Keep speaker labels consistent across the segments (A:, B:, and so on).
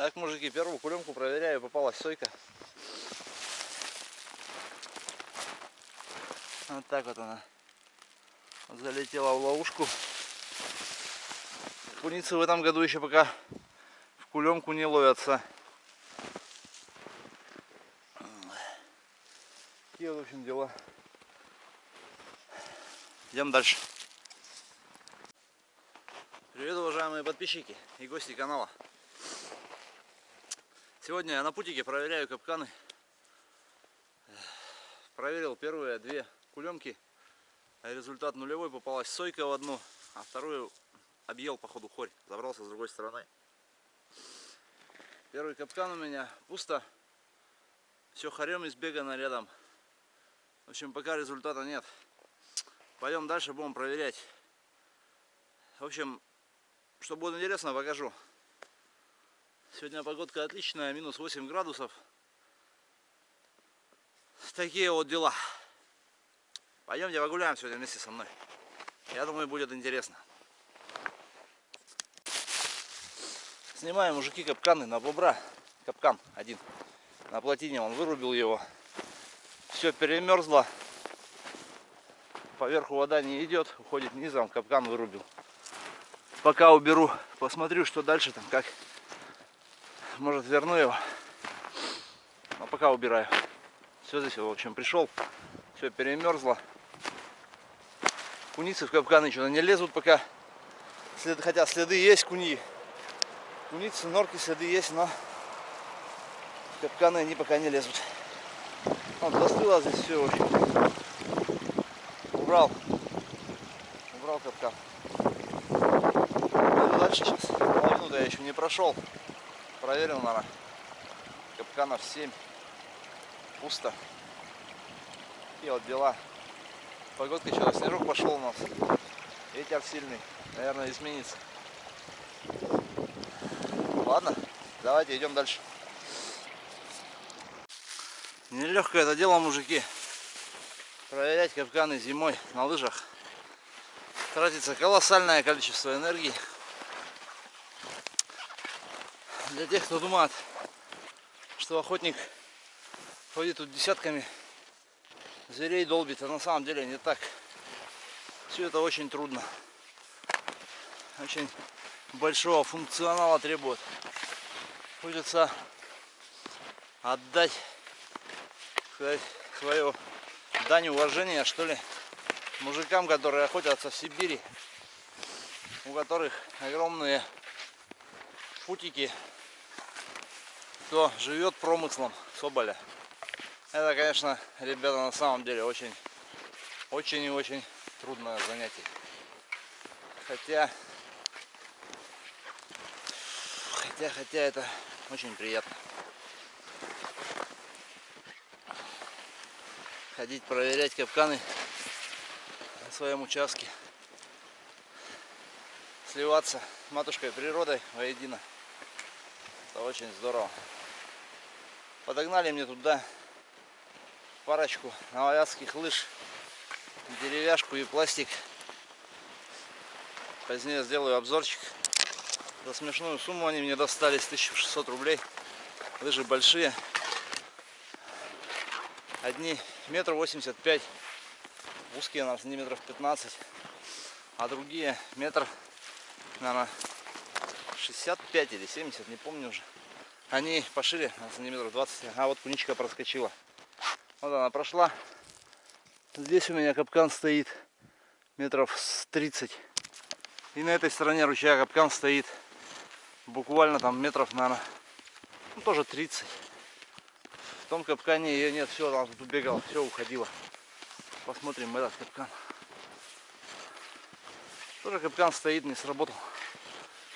A: Так, мужики, первую кулемку проверяю, попалась сойка. Вот так вот она залетела в ловушку. Куницы в этом году еще пока в кулемку не ловятся. Такие в общем, дела. Идем дальше. Привет, уважаемые подписчики и гости канала. Сегодня я на путике проверяю капканы. Проверил первые две кулемки. Результат нулевой. Попалась сойка в одну, а вторую объел походу хорь. Забрался с другой стороны. Первый капкан у меня пусто. Все хорем избегано рядом. В общем, пока результата нет. Пойдем дальше, будем проверять. В общем, что будет интересно, покажу. Сегодня погодка отличная, минус 8 градусов. Такие вот дела. Пойдемте погуляем сегодня вместе со мной. Я думаю, будет интересно. Снимаем, мужики, капканы на бобра. Капкан один. На плотине он вырубил его. Все перемерзло. Поверху вода не идет, уходит низом, капкан вырубил. Пока уберу, посмотрю, что дальше там, как. Может верну его. Но пока убираю. Все здесь, в общем, пришел. Все перемерзло. Куницы в капканы что-то не лезут пока. След, хотя следы есть куни. Куницы, норки, следы есть, но в капканы они пока не лезут. Вот, застыло здесь все, общем. Убрал. Убрал капкан. Дальше сейчас. Половину-то я еще не прошел. Проверил, наверное. Капканов 7. Пусто. И вот дела. Погодка что, снежок пошел у нас. Ветер сильный. Наверное, изменится. Ладно, давайте идем дальше. Нелегкое это дело, мужики. Проверять капканы зимой на лыжах. Тратится колоссальное количество энергии. Для тех, кто думает, что охотник ходит тут десятками зверей долбит, а на самом деле не так. Все это очень трудно. Очень большого функционала требует. Хочется отдать сказать, свою дань уважения, что ли, мужикам, которые охотятся в Сибири, у которых огромные путики, кто живет промыслом соболя. Это, конечно, ребята, на самом деле очень, очень и очень трудное занятие. Хотя, хотя, хотя это очень приятно. Ходить проверять капканы на своем участке. Сливаться матушкой природой воедино. Это очень здорово. Подогнали мне туда парочку новоязских лыж, деревяшку и пластик. Позднее сделаю обзорчик. За смешную сумму они мне достались 1600 рублей. Лыжи большие. Одни метр восемьдесят пять, узкие на сантиметров 15, а другие метр, наверное, 65 или 70, не помню уже. Они пошире на сантиметров 20, а вот куничка проскочила. Вот она прошла. Здесь у меня капкан стоит метров с 30. И на этой стороне ручья капкан стоит буквально там метров, наверное, ну, тоже 30. В том капкане ее нет, все, там тут бегала, все уходило. Посмотрим этот капкан. Тоже капкан стоит, не сработал.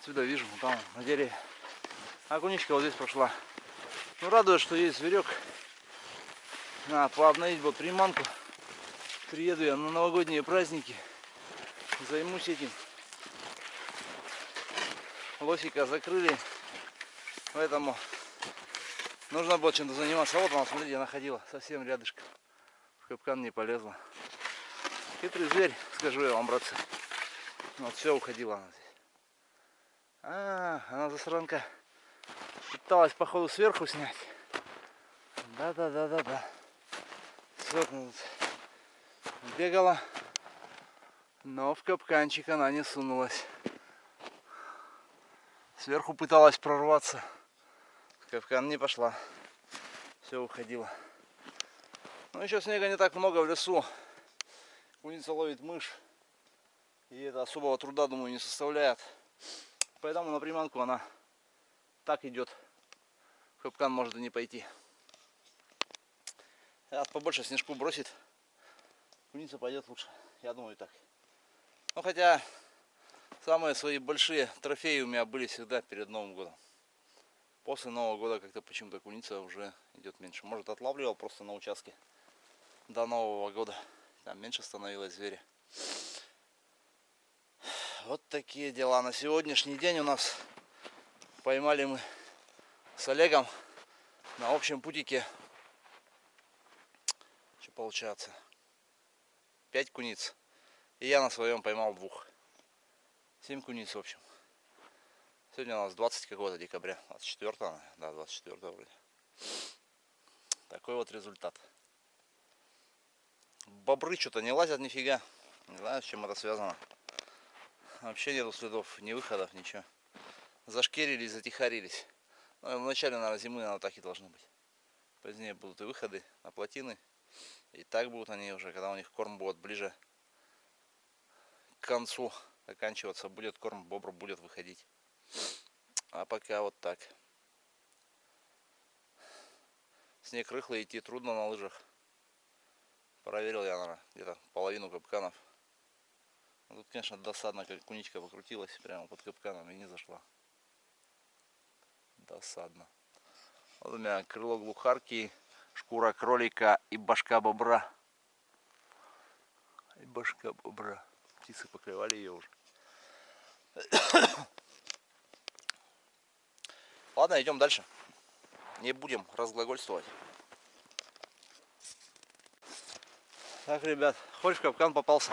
A: Отсюда вижу, там на дереве. А куничка вот здесь прошла. Ну радует, что есть зверек. Надо пообновить вот приманку. Приеду я на новогодние праздники. Займусь этим. Лосика закрыли. Поэтому нужно было чем-то заниматься. Вот она, смотрите, я находила совсем рядышком. В капкан не полезла. Хитрый зверь, скажу я вам, братцы. Вот все уходила она здесь. А, она засранка Пыталась, походу, сверху снять. Да-да-да-да-да. Сверху бегала. Но в капканчик она не сунулась. Сверху пыталась прорваться. В капкан не пошла. Все уходила. Но еще снега не так много в лесу. Куница ловит мышь. И это особого труда, думаю, не составляет. Поэтому на приманку она так идет. Капкан может и не пойти. Сейчас побольше снежку бросит. Куница пойдет лучше. Я думаю так. Ну хотя самые свои большие трофеи у меня были всегда перед Новым годом. После Нового года как-то почему-то куница уже идет меньше. Может отлавливал просто на участке до Нового года. Там меньше становилось зверя. Вот такие дела. На сегодняшний день у нас поймали мы с Олегом на общем путике. Что получается? Пять куниц. И я на своем поймал двух. Семь куниц в общем. Сегодня у нас 20 какого-то декабря. 24 да, 24 вроде. Такой вот результат. Бобры что-то не лазят нифига. Не знаю, с чем это связано. Вообще нету следов, ни выходов, ничего. Зашкерились, затихарились. Ну, в начале, наверное, зимы, наверное, так и должно быть. Позднее будут и выходы на плотины. И так будут они уже, когда у них корм будет ближе к концу оканчиваться будет корм, бобр будет выходить. А пока вот так. Снег рыхлый, идти трудно на лыжах. Проверил я, наверное, где-то половину капканов. Ну, тут, конечно, досадно, как куничка покрутилась прямо под капканом и не зашла. Досадно. Вот у меня крыло глухарки, шкура кролика и башка бобра. И башка бобра птицы покрывали ее уже. Ладно, идем дальше. Не будем разглагольствовать. Так, ребят, хорь в капкан попался.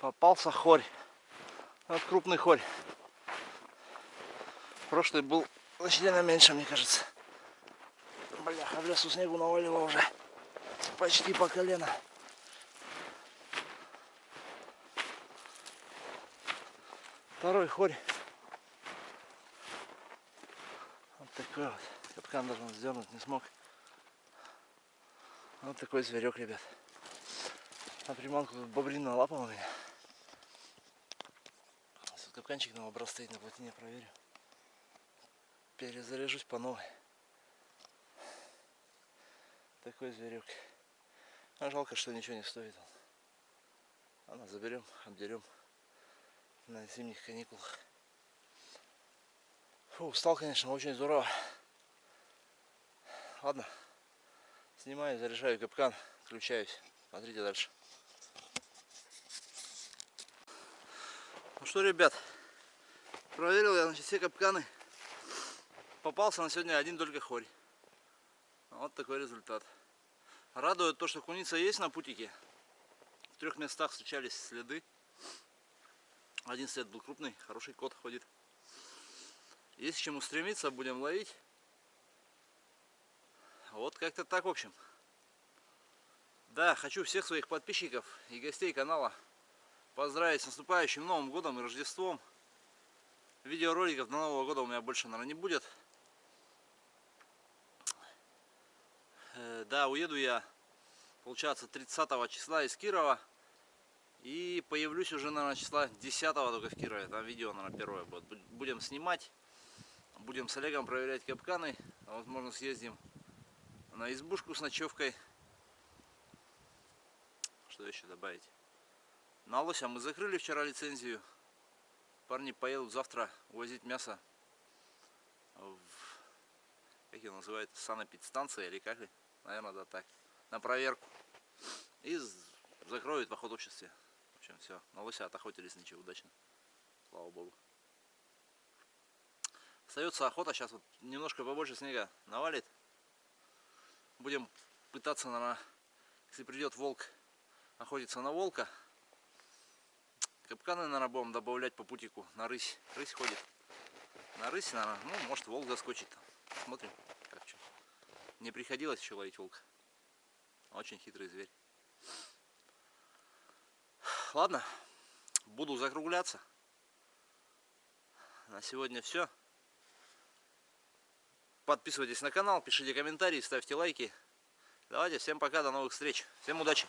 A: Попался хорь. Вот крупный хорь. Прошлый был значительно меньше, мне кажется. Бляха, в лесу снегу навалило уже почти по колено. Второй хорь. Вот такой вот. Капкан даже он сдернуть не смог. Вот такой зверек, ребят. На приманку тут бобрина лапа у меня. Капканчик на образ стоит на плотине, проверю. Перезаряжусь по новой. Такой зверек. А жалко, что ничего не стоит он. Ладно, заберем, обдерем на зимних каникулах. Фу, устал, конечно, очень здорово. Ладно, снимаю, заряжаю капкан, включаюсь. Смотрите дальше. Что, ребят, проверил я значит, все капканы. Попался на сегодня один только хорь. Вот такой результат. Радует то, что куница есть на путике. В трех местах встречались следы. Один след был крупный, хороший кот ходит. Есть к чему стремиться, будем ловить. Вот как-то так, в общем. Да, хочу всех своих подписчиков и гостей канала поздравить с наступающим Новым Годом и Рождеством. Видеороликов до Нового года у меня больше, наверное, не будет. Э, да, уеду я, получается, 30 числа из Кирова. И появлюсь уже, наверное, числа 10 только в Кирове. Там видео, наверное, первое будет. Будем снимать. Будем с Олегом проверять капканы. А возможно, съездим на избушку с ночевкой. Что еще добавить? На лося мы закрыли вчера лицензию. Парни поедут завтра увозить мясо в, как ее называют, санэпидстанция или как ли? наверное, да так, на проверку. И закроют в охотобществе. В общем, все, на лося отохотились ничего, удачно. Слава богу. Остается охота, сейчас вот немножко побольше снега навалит. Будем пытаться, наверное, если придет волк, охотиться на волка. Капканы, наверное, будем добавлять по путику на рысь. Рысь ходит. На рысь, наверное, ну, может, волк заскочит. Смотрим, как что. Не приходилось еще ловить волка. Очень хитрый зверь. Ладно, буду закругляться. На сегодня все. Подписывайтесь на канал, пишите комментарии, ставьте лайки. Давайте, всем пока, до новых встреч. Всем удачи!